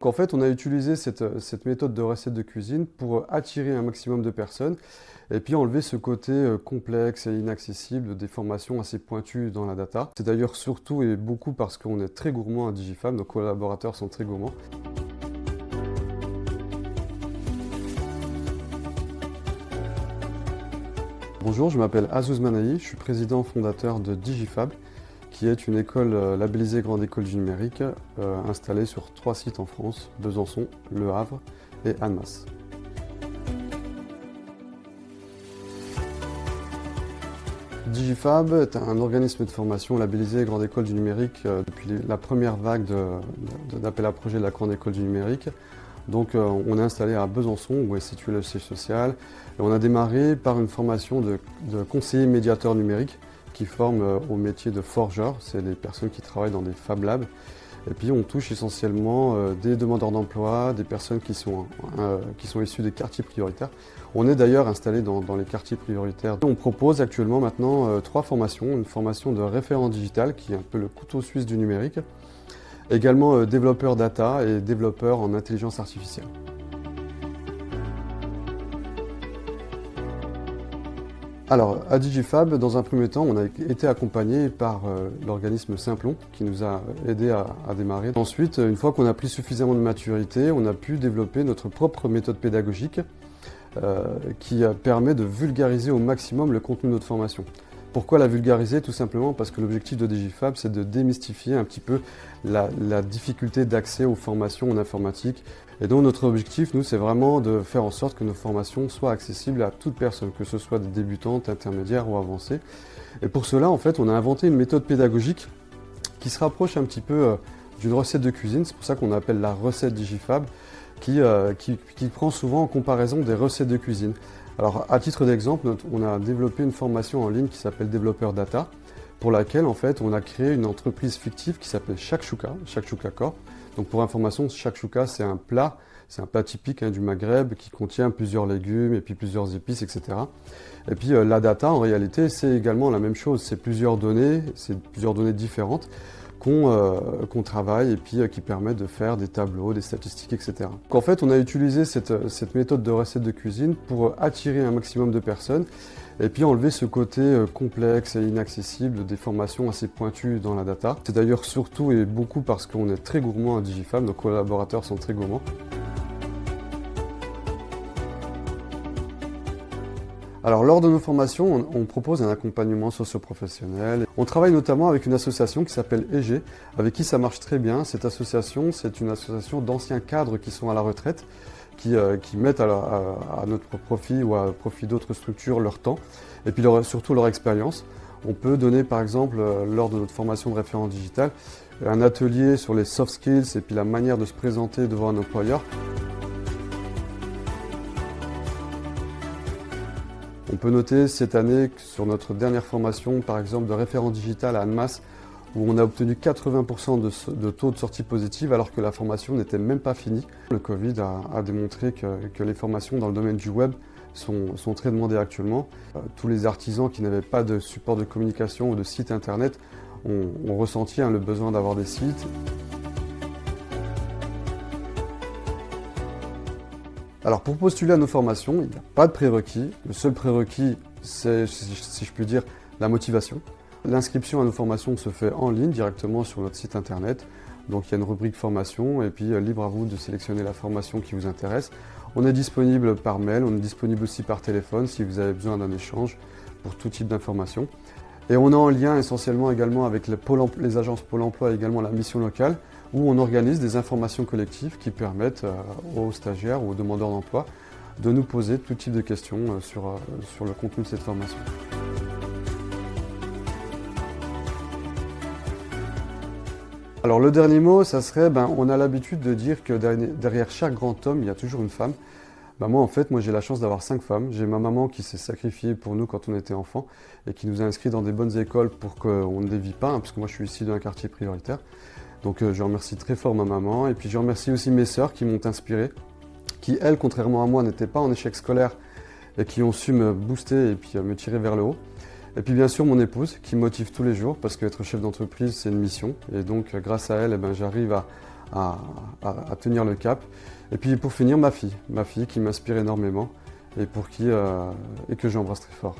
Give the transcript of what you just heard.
En fait, on a utilisé cette, méthode de recette de cuisine pour attirer un maximum de personnes et puis enlever ce côté euh, complexe et inaccessible des formations assez pointues dans la data. C'est d'ailleurs surtout et beaucoup parce qu'on est très gourmand à Digifab, nos collaborateurs sont très gourmands. Bonjour, je m'appelle Azouz Manaï, je suis président fondateur de Digifab qui est une école euh, labellisée Grande École du Numérique, euh, installée sur trois sites en France, Besançon, Le Havre et Annemasse. Digifab est un organisme de formation labellisé Grande École du Numérique euh, depuis la première vague d'appel à projet de la Grande École du Numérique. Donc on est installé à Besançon où est situé le siège social. Et on a démarré par une formation de, de conseiller médiateur numérique qui forment euh, au métier de forgeur. C'est des personnes qui travaillent dans des Fab Labs. Et puis on touche essentiellement euh, des demandeurs d'emploi, des personnes qui sont, euh, qui sont issues des quartiers prioritaires. On est d'ailleurs installé dans, les quartiers prioritaires. On propose actuellement maintenant trois formations. Une formation de référent digital qui est un peu le couteau suisse du numérique. Également développeur data et développeur en intelligence artificielle. Alors, à Digifab, dans un premier temps, on a été accompagné par euh, l'organisme Simplon qui nous a aidé à, démarrer. Ensuite, une fois qu'on a pris suffisamment de maturité, on a pu développer notre propre méthode pédagogique euh, qui permet de vulgariser au maximum le contenu de notre formation. Pourquoi la vulgariser Tout simplement parce que l'objectif de Digifab, c'est de démystifier un petit peu la, difficulté d'accès aux formations en informatique. Et donc notre objectif, nous, c'est vraiment de faire en sorte que nos formations soient accessibles à toute personne, que ce soit des débutantes, intermédiaires ou avancées. Et pour cela, en fait, on a inventé une méthode pédagogique qui se rapproche un petit peu euh, d'une recette de cuisine. C'est pour ça qu'on appelle la recette Digifab, qui, euh, qui prend souvent en comparaison des recettes de cuisine. Alors, à titre d'exemple, on a développé une formation en ligne qui s'appelle Développeur Data, pour laquelle, en fait, on a créé une entreprise fictive qui s'appelle Shakshuka, Shakshuka Corp. Donc, pour information, Shakshuka, c'est un plat, c'est un plat typique hein, du Maghreb qui contient plusieurs légumes et puis plusieurs épices, etc. Et puis, euh, la data, en réalité, c'est également la même chose. C'est plusieurs données, c'est plusieurs données différentes euh, qu'on travaille et puis euh, qui permet de faire des tableaux, des statistiques, etc. Donc en fait, on a utilisé cette, cette, méthode de recette de cuisine pour attirer un maximum de personnes et puis enlever ce côté euh, complexe et inaccessible des formations assez pointues dans la data. C'est d'ailleurs surtout et beaucoup parce qu'on est très gourmand à Digifab, nos collaborateurs sont très gourmands. Alors lors de nos formations, on, propose un accompagnement socio-professionnel. On travaille notamment avec une association qui s'appelle EG, avec qui ça marche très bien. Cette association, c'est une association d'anciens cadres qui sont à la retraite, qui, euh, mettent à, notre profit ou à profit d'autres structures leur temps, et puis surtout leur expérience. On peut donner par exemple, euh, lors de notre formation de référent digital, un atelier sur les soft skills et puis la manière de se présenter devant un employeur. On peut noter cette année sur notre dernière formation, par exemple, de référent digital à Annemasse, où on a obtenu 80% de, taux de sortie positive alors que la formation n'était même pas finie. Le Covid a, démontré que, les formations dans le domaine du web sont, très demandées actuellement. Euh, tous les artisans qui n'avaient pas de support de communication ou de site internet ont, ressenti hein, le besoin d'avoir des sites. Alors pour postuler à nos formations, il n'y a pas de prérequis. Le seul prérequis, c'est, si je puis dire, la motivation. L'inscription à nos formations se fait en ligne directement sur notre site internet. Donc il y a une rubrique formation et puis euh, libre à vous de sélectionner la formation qui vous intéresse. On est disponible par mail, on est disponible aussi par téléphone si vous avez besoin d'un échange pour tout type d'informations. Et on est en lien essentiellement également avec les, les agences Pôle emploi et également la mission locale où on organise des informations collectives qui permettent euh, aux stagiaires ou aux demandeurs d'emploi de nous poser tout type de questions euh, sur, euh, sur le contenu de cette formation. Alors le dernier mot, ça serait, ben, on a l'habitude de dire que derrière chaque grand homme, il y a toujours une femme. Ben, moi en fait, moi j'ai la chance d'avoir cinq femmes. J'ai ma maman qui s'est sacrifiée pour nous quand on était enfant et qui nous a inscrits dans des bonnes écoles pour qu'on ne dévie pas, hein, parce que moi je suis ici dans un quartier prioritaire. Donc euh, je remercie très fort ma maman et puis je remercie aussi mes sœurs qui m'ont inspiré, qui elles, contrairement à moi, n'étaient pas en échec scolaire et qui ont su me booster et puis euh, me tirer vers le haut. Et puis bien sûr mon épouse qui me motive tous les jours parce qu'être chef d'entreprise c'est une mission et donc euh, grâce à elle eh ben, j'arrive à, à, tenir le cap. Et puis pour finir, ma fille, ma fille qui m'inspire énormément et pour qui et que j'embrasse très fort.